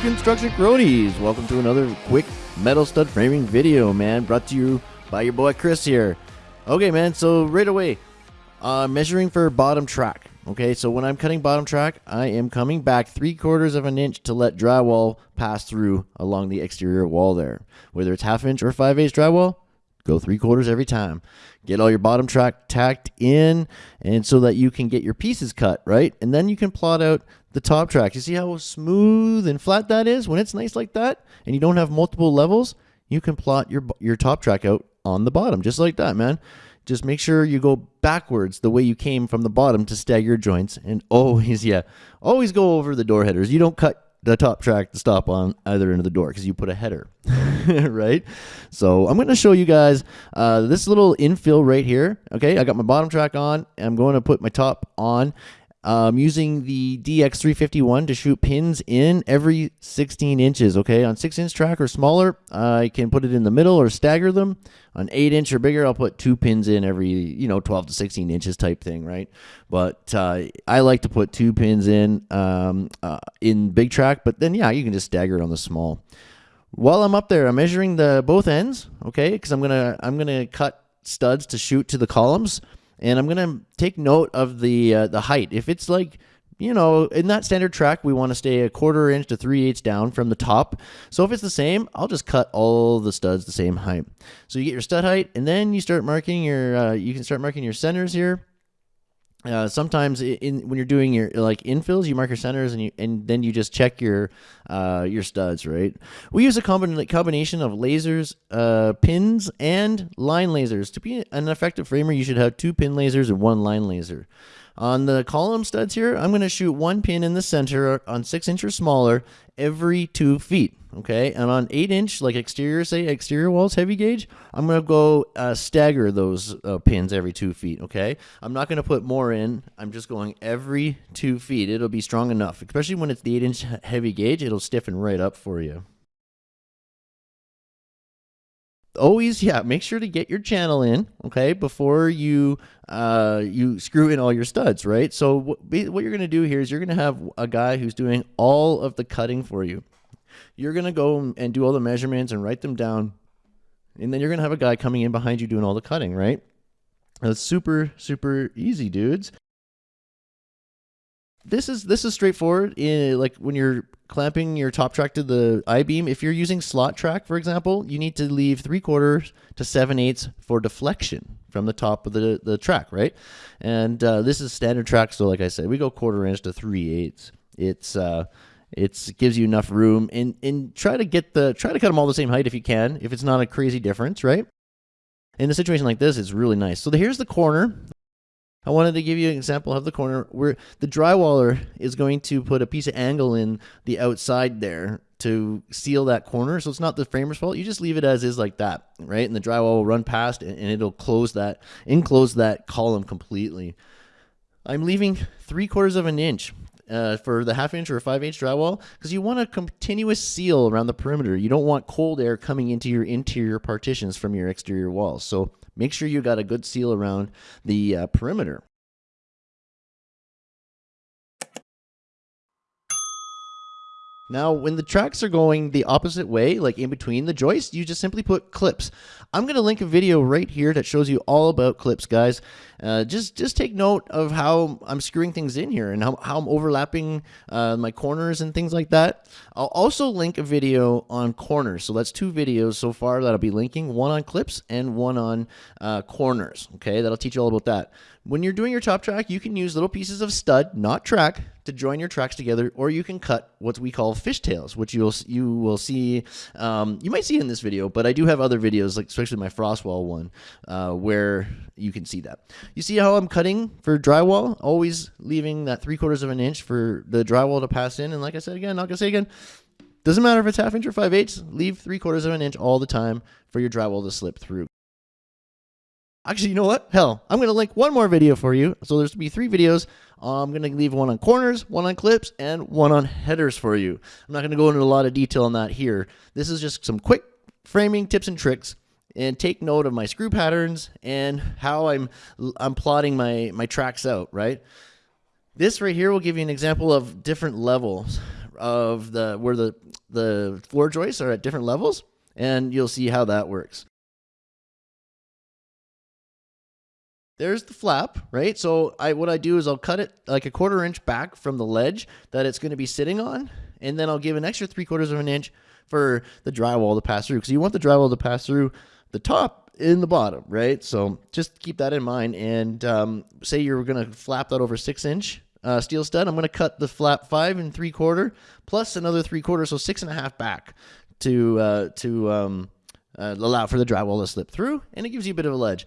construction cronies. Welcome to another quick metal stud framing video, man. Brought to you by your boy Chris here. Okay, man. So right away, uh, measuring for bottom track. Okay, so when I'm cutting bottom track, I am coming back three quarters of an inch to let drywall pass through along the exterior wall there. Whether it's half inch or five eighths drywall, go three quarters every time. Get all your bottom track tacked in, and so that you can get your pieces cut right, and then you can plot out the top track. You see how smooth and flat that is when it's nice like that, and you don't have multiple levels. You can plot your your top track out on the bottom just like that, man. Just make sure you go backwards the way you came from the bottom to stagger your joints, and always, yeah, always go over the door headers. You don't cut the top track to stop on either end of the door because you put a header, right? So I'm going to show you guys uh, this little infill right here. Okay, I got my bottom track on. I'm going to put my top on. I'm using the DX351 to shoot pins in every 16 inches, okay? On 6 inch track or smaller, I can put it in the middle or stagger them. On 8 inch or bigger, I'll put two pins in every, you know, 12 to 16 inches type thing, right? But uh, I like to put two pins in um, uh, in big track, but then, yeah, you can just stagger it on the small. While I'm up there, I'm measuring the both ends, okay? Because I'm to I'm gonna cut studs to shoot to the columns and I'm gonna take note of the uh, the height. If it's like you know, in that standard track, we want to stay a quarter inch to three eighths down from the top. So if it's the same, I'll just cut all the studs the same height. So you get your stud height, and then you start marking your, uh, you can start marking your centers here. Uh, sometimes in when you're doing your like infills, you mark your centers and you and then you just check your uh, your studs, right? We use a combin combination of lasers, uh, pins, and line lasers. To be an effective framer, you should have two pin lasers and one line laser. On the column studs here, I'm going to shoot one pin in the center on six inch or smaller every two feet. Okay, and on eight inch, like exterior, say exterior walls, heavy gauge, I'm gonna go uh, stagger those uh, pins every two feet. Okay, I'm not gonna put more in. I'm just going every two feet. It'll be strong enough, especially when it's the eight inch heavy gauge. It'll stiffen right up for you always yeah make sure to get your channel in okay before you uh you screw in all your studs right so what, what you're going to do here is you're going to have a guy who's doing all of the cutting for you you're going to go and do all the measurements and write them down and then you're going to have a guy coming in behind you doing all the cutting right that's super super easy dudes this is this is straightforward in like when you're clamping your top track to the I-beam. If you're using slot track, for example, you need to leave three quarters to seven eighths for deflection from the top of the, the track, right? And uh, this is standard track, so like I said, we go quarter inch to three eighths. It's uh, it's gives you enough room, and and try to get the try to cut them all the same height if you can, if it's not a crazy difference, right? In a situation like this, it's really nice. So the, here's the corner. I wanted to give you an example of the corner where the drywaller is going to put a piece of angle in the outside there to seal that corner. So it's not the framer's fault. You just leave it as is like that, right? And the drywall will run past and, it'll close that, enclose that column completely. I'm leaving three quarters of an inch uh, for the half inch or five inch drywall because you want a continuous seal around the perimeter. You don't want cold air coming into your interior partitions from your exterior walls. So Make sure you got a good seal around the uh, perimeter. Now, when the tracks are going the opposite way, like in between the joists, you just simply put clips. I'm going to link a video right here that shows you all about clips, guys. Uh, just just take note of how I'm screwing things in here and how, how I'm overlapping uh, my corners and things like that. I'll also link a video on corners. So that's two videos so far that I'll be linking, one on clips and one on uh, corners. Okay, that'll teach you all about that. When you're doing your top track, you can use little pieces of stud, not track, to join your tracks together, or you can cut what we call fishtails, which you'll you will see. Um, you might see in this video, but I do have other videos, like especially my frostwall one, uh, where you can see that. You see how I'm cutting for drywall, always leaving that three quarters of an inch for the drywall to pass in. And like I said again, not gonna say again, doesn't matter if it's half inch or five eighths, leave three quarters of an inch all the time for your drywall to slip through. Actually, you know what? Hell, I'm going to link one more video for you. So there's gonna be three videos. I'm going to leave one on corners, one on clips, and one on headers for you. I'm not going to go into a lot of detail on that here. This is just some quick framing tips and tricks and take note of my screw patterns and how I'm I'm plotting my my tracks out, right? This right here will give you an example of different levels of the where the the floor joists are at different levels, and you'll see how that works. There's the flap, right? So I what I do is I'll cut it like a quarter inch back from the ledge that it's going to be sitting on, and then I'll give an extra three quarters of an inch for the drywall to pass through because you want the drywall to pass through the top in the bottom, right? So just keep that in mind. And um, say you're going to flap that over six inch uh, steel stud, I'm going to cut the flap five and three quarter plus another three quarter, so six and a half back to uh, to um, uh, allow for the drywall to slip through, and it gives you a bit of a ledge.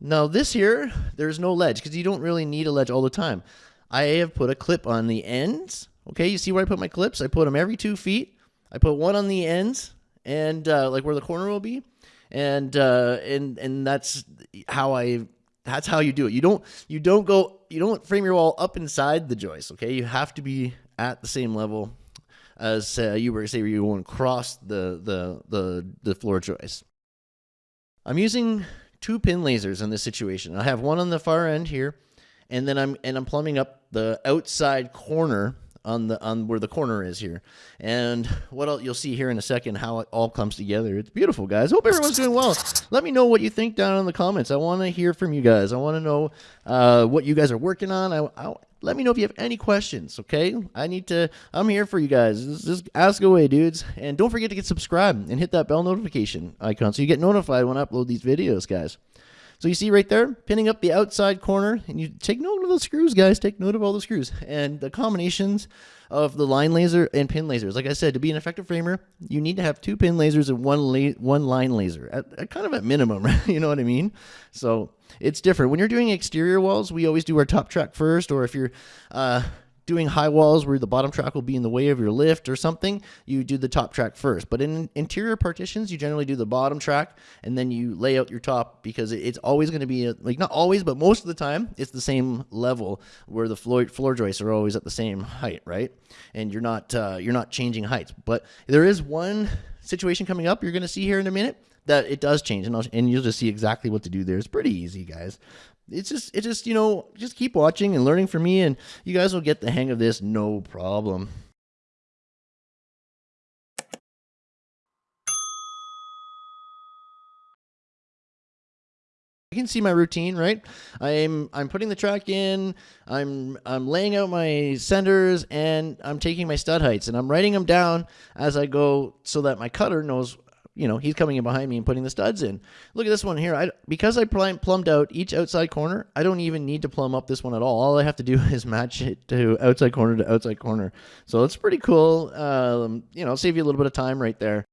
Now this here, there's no ledge because you don't really need a ledge all the time. I have put a clip on the ends. Okay, you see where I put my clips? I put them every two feet. I put one on the ends and uh, like where the corner will be, and uh, and and that's how I. That's how you do it. You don't you don't go you don't frame your wall up inside the joist. Okay, you have to be at the same level as uh, you were say where you won't cross the the the the floor joist. I'm using two pin lasers in this situation. I have one on the far end here, and then I'm and I'm plumbing up the outside corner on the on where the corner is here. And what I'll, you'll see here in a second how it all comes together. It's beautiful, guys. Hope everyone's doing well. Let me know what you think down in the comments. I want to hear from you guys. I want to know uh, what you guys are working on. I, I, let me know if you have any questions, okay? I need to, I'm here for you guys. Just ask away, dudes. And don't forget to get subscribed and hit that bell notification icon so you get notified when I upload these videos, guys. So you see right there, pinning up the outside corner, and you take note of the screws, guys. Take note of all the screws and the combinations of the line laser and pin lasers. Like I said, to be an effective framer, you need to have two pin lasers and one la one line laser, at, at kind of at minimum, you know what I mean? So it's different. When you're doing exterior walls, we always do our top track first, or if you're uh, doing high walls where the bottom track will be in the way of your lift or something, you do the top track first. But in interior partitions, you generally do the bottom track and then you lay out your top because it's always going to be, like not always, but most of the time, it's the same level where the floor, floor joists are always at the same height, right? And you're not, uh, you're not changing heights. But there is one situation coming up you're going to see here in a minute that it does change and, and you'll just see exactly what to do there. It's pretty easy, guys it's just it just you know just keep watching and learning from me and you guys will get the hang of this no problem. You can see my routine right? I'm i'm putting the track in i'm i'm laying out my centers and i'm taking my stud heights and i'm writing them down as i go so that my cutter knows you know, he's coming in behind me and putting the studs in. Look at this one here. I because I plumbed out each outside corner, I don't even need to plumb up this one at all. All I have to do is match it to outside corner to outside corner. So it's pretty cool. Um, you know, save you a little bit of time right there.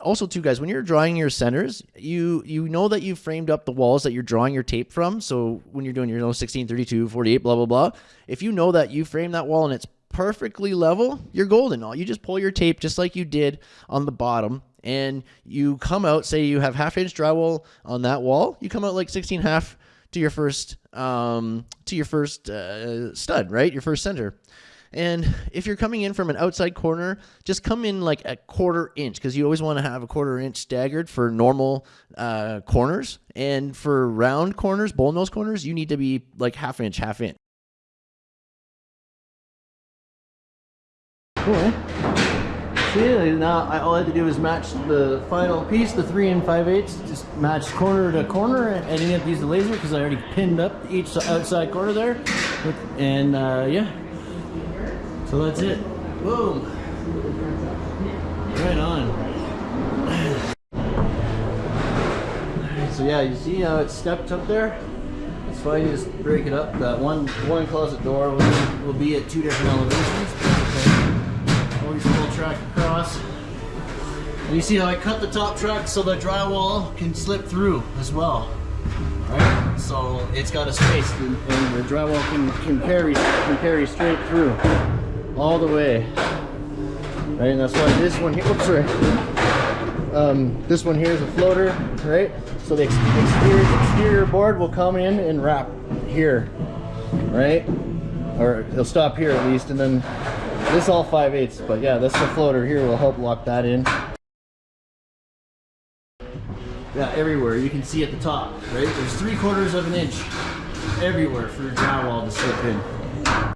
also too guys when you're drawing your centers you you know that you framed up the walls that you're drawing your tape from so when you're doing your you know, 16 32 48 blah blah blah if you know that you frame that wall and it's perfectly level, you're golden. All you just pull your tape just like you did on the bottom and you come out, say you have half inch drywall on that wall, you come out like 16 half to your first, um, to your first uh, stud, right? Your first center. And if you're coming in from an outside corner, just come in like a quarter inch because you always want to have a quarter inch staggered for normal uh, corners. And for round corners, bull nose corners, you need to be like half inch, half inch. Cool. See, now I, all I had to do is match the final piece, the three and five eighths, just match corner to corner, and I didn't have to use the laser because I already pinned up each outside corner there. And uh, yeah, so that's it. Boom. Right on. So yeah, you see how it's stepped up there? It's fine, you just break it up. That one one closet door will, will be at two different elevations track across. And you see how I cut the top track so the drywall can slip through as well. Right? So it's got a space and, and the drywall can, can, carry, can carry straight through all the way. Right? And that's why this one here, oops, sorry. Um, this one here is a floater, right? So the exterior, exterior board will come in and wrap here, right? Or it'll stop here at least, and then this all 5 eighths, but yeah, this the floater here will help lock that in. Yeah, everywhere. You can see at the top, right? There's three quarters of an inch everywhere for your drywall to slip in.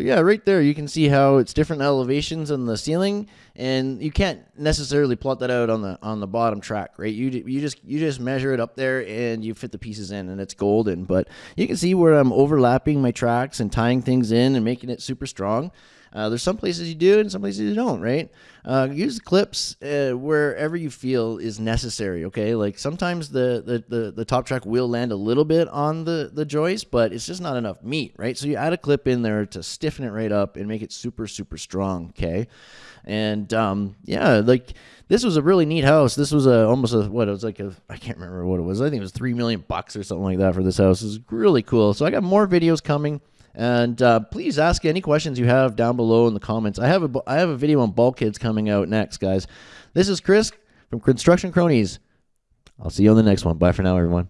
But yeah, right there you can see how it's different elevations on the ceiling, and you can't necessarily plot that out on the on the bottom track, right? You you just you just measure it up there and you fit the pieces in, and it's golden. But you can see where I'm overlapping my tracks and tying things in and making it super strong. Uh, there's some places you do and some places you don't, right? Uh, use clips uh, wherever you feel is necessary, okay? Like sometimes the, the, the, the, top track will land a little bit on the, the joist, but it's just not enough meat, right? So you add a clip in there to stiffen it right up and make it super, super strong, okay? And um, yeah, like this was a really neat house. This was a almost a what it was like a I can't remember what it was. I think it was three million bucks or something like that for this house. It was really cool. So I got more videos coming. And uh, please ask any questions you have down below in the comments. I have a I have a video on bulkheads coming out next, guys. This is Chris from Construction Cronies. I'll see you on the next one. Bye for now, everyone.